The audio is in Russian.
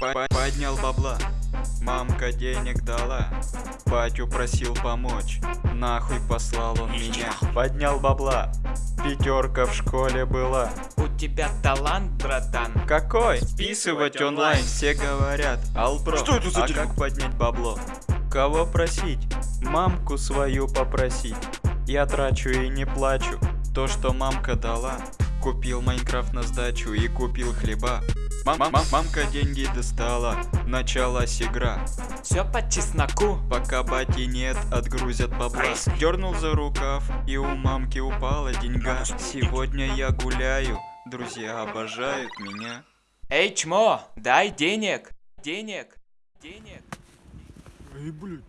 Поднял бабла, мамка денег дала, батю просил помочь, нахуй послал он меня. Поднял бабла, пятерка в школе была. У тебя талант, братан. Какой? Списывать онлайн, все говорят, албро. Что это за А как поднять бабло? Кого просить? Мамку свою попросить. Я трачу и не плачу. То, что мамка дала. Купил Майнкрафт на сдачу и купил хлеба. Мам мам мамка деньги достала. Началась игра. Все по чесноку. Пока бати нет, отгрузят бабла Дернул за рукав, и у мамки упала деньга Сегодня я гуляю, друзья обожают меня Эй, чмо, дай денег. Денег. Денег. Эй, блядь.